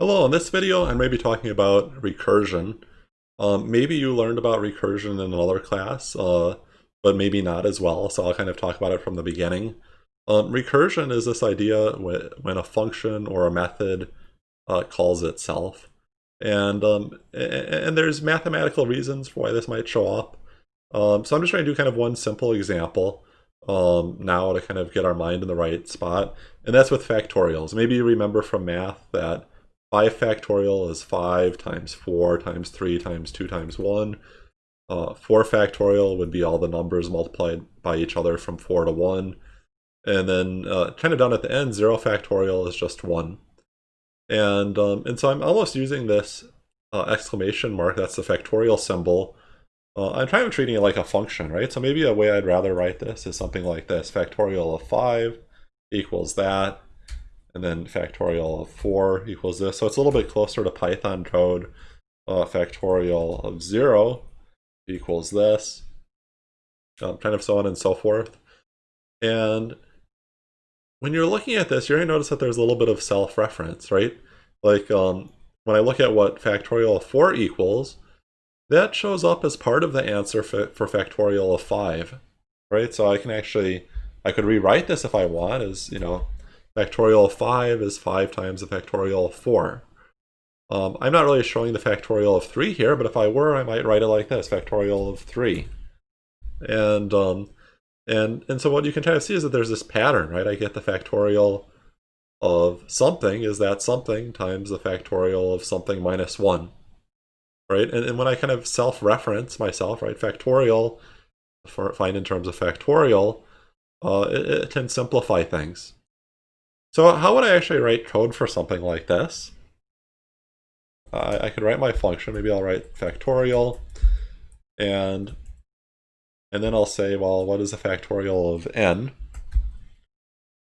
Hello, in this video I'm going to be talking about recursion. Um, maybe you learned about recursion in another class, uh, but maybe not as well, so I'll kind of talk about it from the beginning. Um, recursion is this idea when a function or a method uh, calls itself. And, um, and there's mathematical reasons for why this might show up. Um, so I'm just going to do kind of one simple example um, now to kind of get our mind in the right spot. And that's with factorials. Maybe you remember from math that 5 factorial is 5 times 4 times 3 times 2 times 1. Uh, 4 factorial would be all the numbers multiplied by each other from 4 to 1. And then uh, kind of down at the end, 0 factorial is just 1. And, um, and so I'm almost using this uh, exclamation mark, that's the factorial symbol. Uh, I'm trying to treating it like a function, right? So maybe a way I'd rather write this is something like this. Factorial of 5 equals that and then factorial of 4 equals this. So it's a little bit closer to Python code. Uh, factorial of 0 equals this, um, kind of so on and so forth. And when you're looking at this, you're going to notice that there's a little bit of self-reference, right? Like um, when I look at what factorial of 4 equals, that shows up as part of the answer for factorial of 5, right? So I can actually, I could rewrite this if I want as, you know, Factorial of 5 is 5 times the factorial of 4. Um, I'm not really showing the factorial of 3 here, but if I were, I might write it like this, factorial of 3. And, um, and, and so what you can kind of see is that there's this pattern, right? I get the factorial of something is that something times the factorial of something minus 1. Right? And, and when I kind of self-reference myself, right, factorial, for, find in terms of factorial, uh, it, it can simplify things. So how would I actually write code for something like this? I could write my function, maybe I'll write factorial, and and then I'll say, well, what is the factorial of n?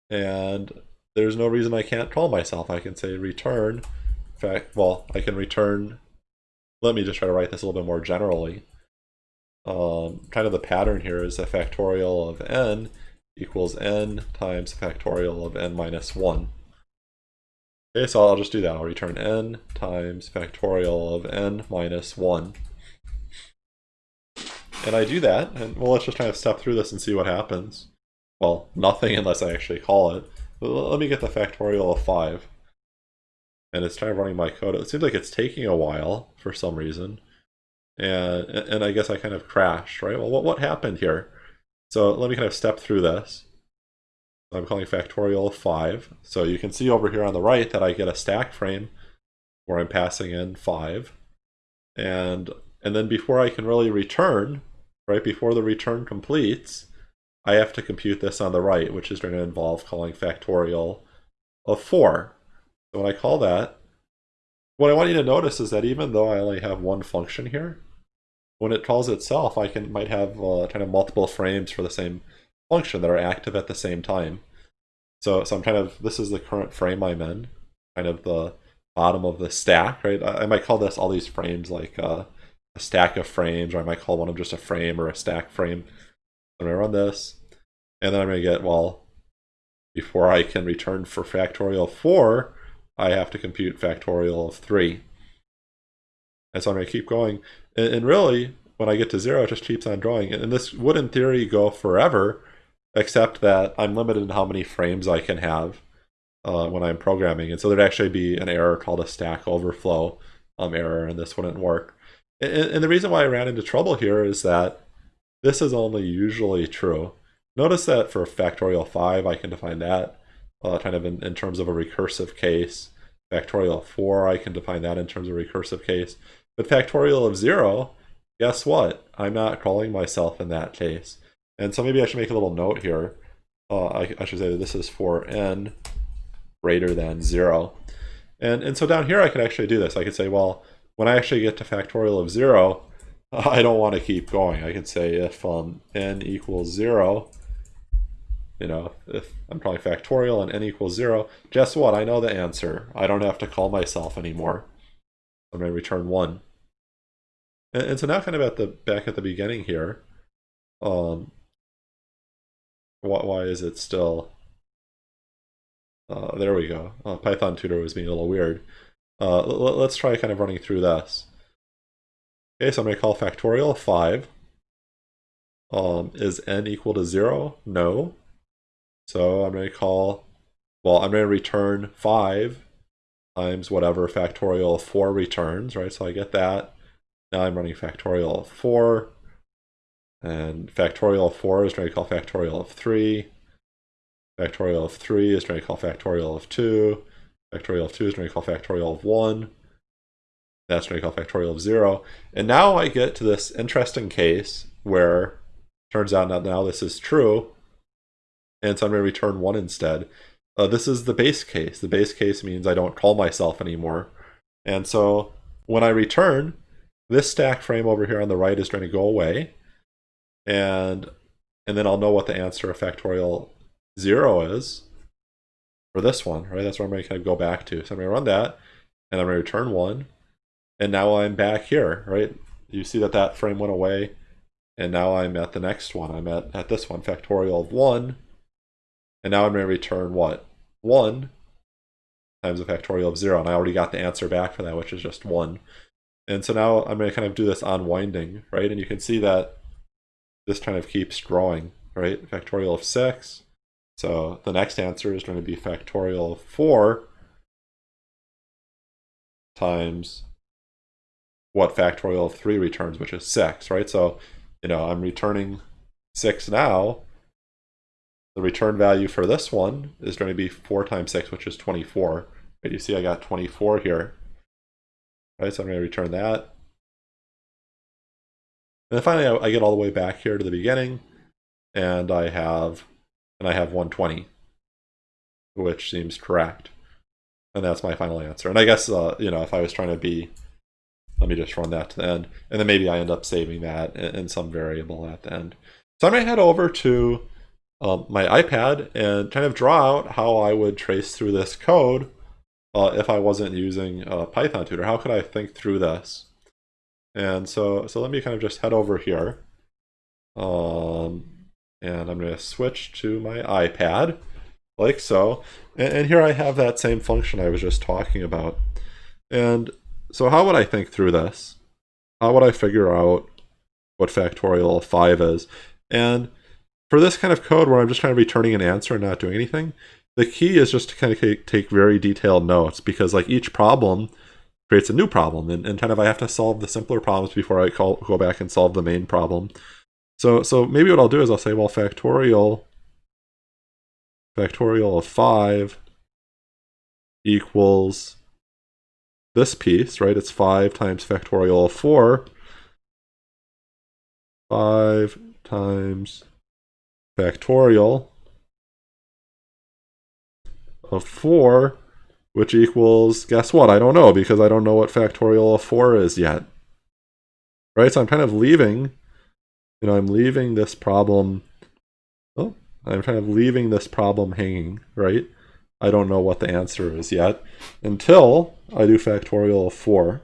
And there's no reason I can't call myself. I can say return, fact, well, I can return, let me just try to write this a little bit more generally. Um, kind of the pattern here is a factorial of n equals n times factorial of n minus 1. Okay, so I'll just do that. I'll return n times factorial of n minus 1. And I do that, and well, let's just kind of step through this and see what happens. Well, nothing unless I actually call it. But let me get the factorial of 5. And it's kind of running my code. It seems like it's taking a while for some reason. And, and I guess I kind of crashed, right? Well, what, what happened here? So let me kind of step through this. I'm calling factorial 5. So you can see over here on the right that I get a stack frame where I'm passing in 5. And, and then before I can really return, right before the return completes, I have to compute this on the right, which is going to involve calling factorial of 4. So when I call that, what I want you to notice is that even though I only have one function here, when it calls itself, I can might have uh, kind of multiple frames for the same function that are active at the same time. So, so I'm kind of, this is the current frame I'm in, kind of the bottom of the stack, right? I, I might call this all these frames like uh, a stack of frames, or I might call one of them just a frame or a stack frame. I'm gonna run this, and then I'm gonna get, well, before I can return for factorial 4, I have to compute factorial of 3. And so I'm going to keep going. And, and, really, when I get to zero, it just keeps on going. And this would, in theory, go forever, except that I'm limited in how many frames I can have uh, when I'm programming. And so there'd actually be an error called a stack overflow um, error, and this wouldn't work. And, and the reason why I ran into trouble here is that this is only usually true. Notice that for factorial 5, I can define that uh, kind of in, in terms of a recursive case. Factorial 4, I can define that in terms of a recursive case. But factorial of 0, guess what? I'm not calling myself in that case. And so maybe I should make a little note here. Uh, I, I, should say this is for n greater than 0. And, and so down here I could actually do this. I could say, well, when I actually get to factorial of 0, I don't want to keep going. I could say if um, n equals 0, you know, if I'm calling factorial and n equals 0, guess what? I know the answer. I don't have to call myself anymore. I'm going to return 1. And, and, so now kind of at the back at the beginning here, um, why, why is it still, uh, there we go. Uh, Python tutor was being a little weird. uh, let's try kind of running through this. Okay, so I'm going to call factorial 5. Um, is n equal to 0? No. So I'm going to call, well, I'm going to return 5 times whatever factorial of 4 returns, right? So I get that. Now I'm running factorial of 4. And factorial of 4 is trying to call factorial of 3. Factorial of 3 is trying to call factorial of 2. Factorial of 2 is trying to call factorial of 1. That's trying to call factorial of 0. And now I get to this interesting case where turns out now this is true. And so I'm going to return 1 instead. Uh, this is the base case. The base case means I don't call myself anymore. And so when I return, this stack frame over here on the right is going to go away. And, and then I'll know what the answer of factorial 0 is for this one, right? That's where I'm going to kind of go back to. So I'm going to run that, and I'm going to return 1. And now I'm back here, right? You see that that frame went away. And now I'm at the next one. I'm at, at this one, factorial of 1. And now I'm going to return what? 1 times the factorial of 0. And I already got the answer back for that, which is just 1. And so now I'm going to kind of do this unwinding, right? And you can see that this kind of keeps growing, right? Factorial of 6. So the next answer is going to be factorial of 4 times what factorial of 3 returns, which is 6, right? So, you know, I'm returning 6 now, the return value for this one is going to be 4 times 6, which is 24. Right, you see I got 24 here. Right, so I'm going to return that. And then finally, I, I get all the way back here to the beginning, and I have, and I have 120, which seems correct. And that's my final answer. And I guess, uh, you know, if I was trying to be, let me just run that to the end, and then maybe I end up saving that in, in some variable at the end. So I'm going to head over to um, my iPad and kind of draw out how I would trace through this code uh, if I wasn't using a Python tutor. How could I think through this? And so, so let me kind of just head over here. Um, and I'm going to switch to my iPad like so. And, and here I have that same function I was just talking about. And so how would I think through this? How would I figure out what factorial of 5 is? And for this kind of code where I'm just kind of returning an answer and not doing anything, the key is just to kind of take very detailed notes because like each problem creates a new problem and, and kind of I have to solve the simpler problems before I call, go back and solve the main problem. So, so maybe what I'll do is I'll say, well, factorial, factorial of 5 equals this piece, right? It's 5 times factorial of 4. 5 times factorial of 4, which equals, guess what? I don't know because I don't know what factorial of 4 is yet. Right, so I'm kind of leaving, you know, I'm leaving this problem, oh, I'm kind of leaving this problem hanging, right? I don't know what the answer is yet until I do factorial of 4.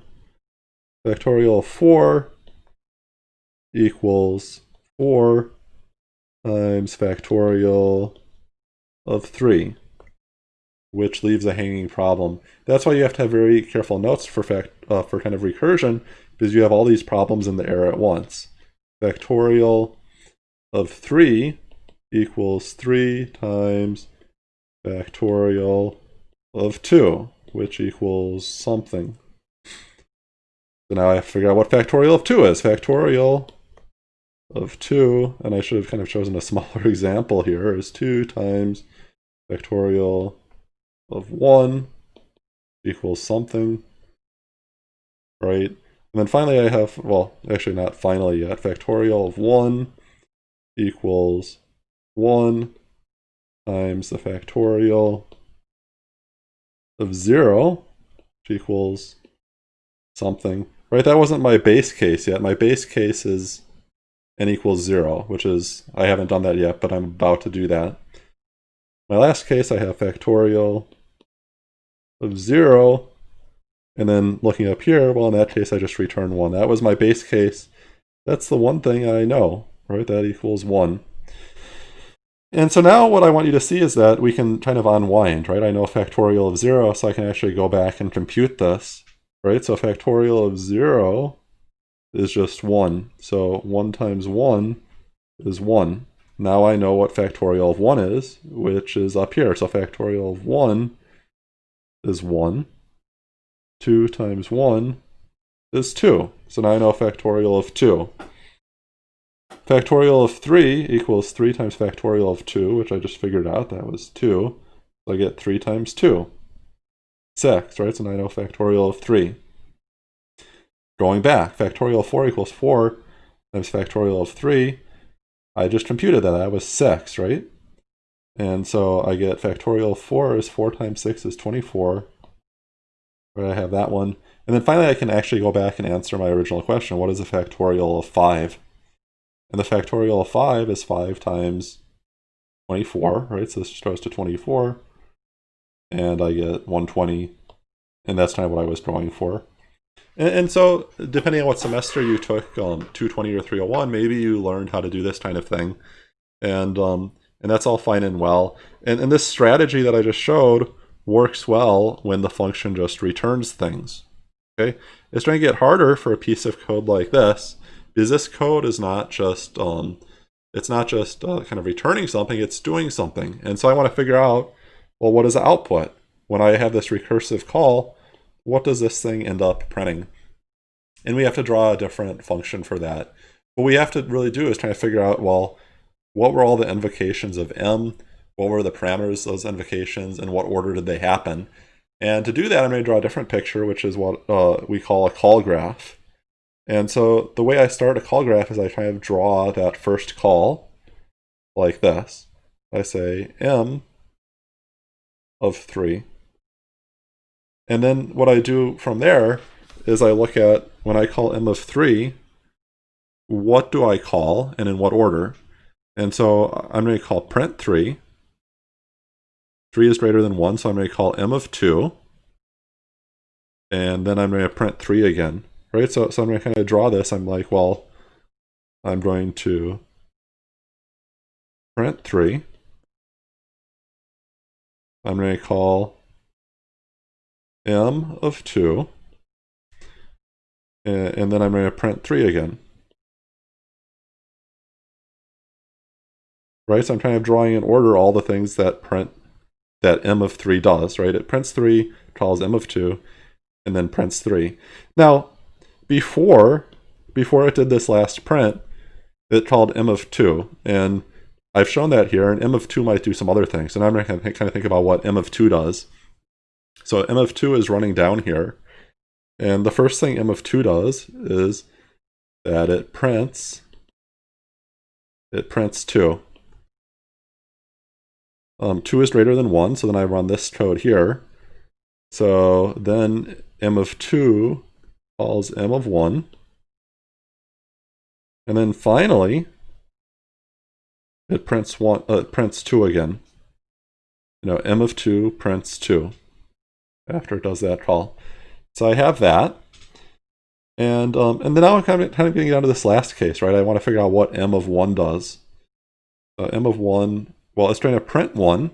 Factorial of 4 equals 4 times factorial of 3, which leaves a hanging problem. That's why you have to have very careful notes for fact uh, for kind of recursion, because you have all these problems in the error at once. Factorial of 3 equals 3 times factorial of 2, which equals something. So now I have to figure out what factorial of 2 is. Factorial of 2, and I should have kind of chosen a smaller example here, is 2 times factorial of 1 equals something, right? And then finally I have, well, actually not finally yet, factorial of 1 equals 1 times the factorial of 0, which equals something. Right, that wasn't my base case yet. My base case is n equals 0, which is, I haven't done that yet, but I'm about to do that. My last case, I have factorial of 0, and then looking up here, well, in that case, I just return 1. That was my base case. That's the one thing I know, right? That equals 1. And so now what I want you to see is that we can kind of unwind, right? I know factorial of 0, so I can actually go back and compute this, right? So factorial of 0 is just 1. So 1 times 1 is 1. Now I know what factorial of 1 is, which is up here. So factorial of 1 is 1. 2 times 1 is 2. So now I know factorial of 2. Factorial of 3 equals 3 times factorial of 2, which I just figured out, that was 2. So I get 3 times 2. 6, right? So now I know factorial of 3. Going back, factorial of 4 equals 4 times factorial of 3. I just computed that, that was 6, right? And so I get factorial of 4 is 4 times 6 is 24. Right, I have that one. And then finally I can actually go back and answer my original question. What is the factorial of 5? And the factorial of 5 is 5 times 24, right? So this just goes to 24. And I get 120. And that's kind of what I was going for. And, and so, depending on what semester you took, um, 220 or 301, maybe you learned how to do this kind of thing. And um, and that's all fine and well. And, and this strategy that I just showed works well when the function just returns things. Okay, It's going to get harder for a piece of code like this is this code is not just um, it's not just uh, kind of returning something, it's doing something. And so I want to figure out, well, what is the output? When I have this recursive call, what does this thing end up printing? And we have to draw a different function for that. What we have to really do is try to figure out, well, what were all the invocations of M? What were the parameters of those invocations? And what order did they happen? And to do that, I'm going to draw a different picture, which is what uh, we call a call graph. And so the way I start a call graph is I kind of draw that first call like this. I say m of 3. And then what I do from there is I look at, when I call m of 3, what do I call and in what order? And so I'm going to call print 3. 3 is greater than 1, so I'm going to call m of 2. And then I'm going to print 3 again right? So, so I'm going to kind of draw this. I'm like, well, I'm going to print 3. I'm going to call m of 2. And, and then I'm going to print 3 again. Right, so I'm kind of drawing in order all the things that print that m of 3 does, right? It prints 3, calls m of 2, and then prints 3. Now, before before it did this last print, it called m of 2. And I've shown that here, and m of 2 might do some other things. And I'm going to kind of think about what m of 2 does. So m of 2 is running down here. And the first thing m of 2 does is that it prints, it prints 2. Um, 2 is greater than 1, so then I run this code here. So then m of 2 calls m of 1. And then finally, it prints one uh, prints 2 again. You know, m of 2 prints 2 after it does that call. So I have that. And um, and then now I'm kind of, kind of getting down to this last case, right? I want to figure out what m of 1 does. Uh, m of 1, well, it's trying to print 1,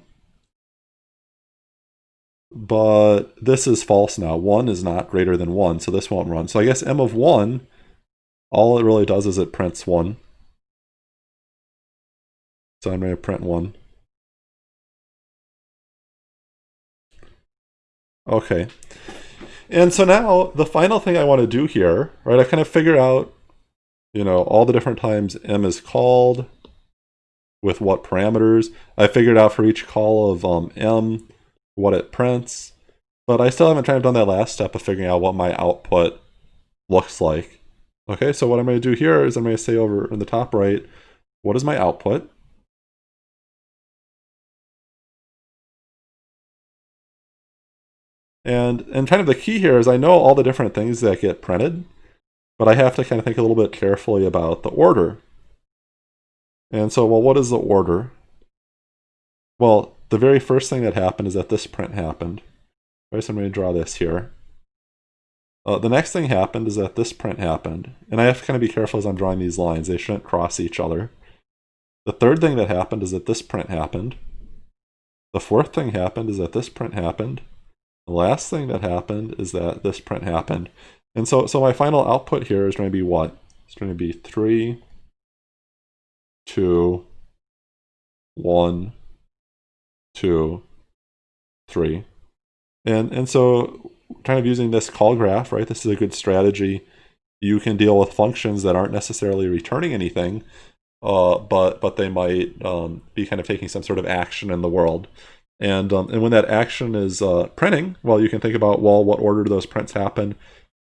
but this is false now. 1 is not greater than 1, so this won't run. So I guess m of 1, all it really does is it prints 1. So I'm going to print 1. Okay. And so now the final thing I want to do here, right, I kind of figure out, you know, all the different times m is called, with what parameters. I figured out for each call of um, m, what it prints, but I still haven't kind of done that last step of figuring out what my output looks like. Okay, so what I'm going to do here is I'm going to say over in the top right, what is my output? And, and kind of the key here is I know all the different things that get printed, but I have to kind of think a little bit carefully about the order. And so, well, what is the order? Well, the very first thing that happened is that this print happened. Right, so I'm going to draw this here. Uh, the next thing happened is that this print happened. And I have to kind of be careful as I'm drawing these lines. They shouldn't cross each other. The third thing that happened is that this print happened. The fourth thing happened is that this print happened. The last thing that happened is that this print happened. And so, so my final output here is going to be what? It's going to be 3, 2, 1, 2, 3. And, and so kind of using this call graph, right? This is a good strategy. You can deal with functions that aren't necessarily returning anything, uh, but but they might um, be kind of taking some sort of action in the world. And um, and when that action is uh, printing, well, you can think about well, what order do those prints happen,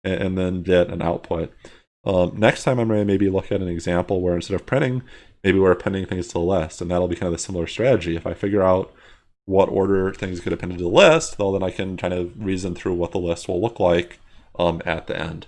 and, and then get an output. Um, next time, I'm going to maybe look at an example where instead of printing, maybe we're appending things to the list, and that'll be kind of a similar strategy. If I figure out what order things get appended to the list, well, then I can kind of reason through what the list will look like um, at the end.